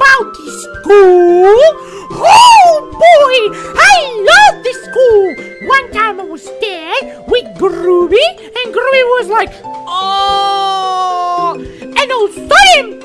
about this school. Oh boy, I love this school. One time I was there with Groovy, and Groovy was like, oh, and also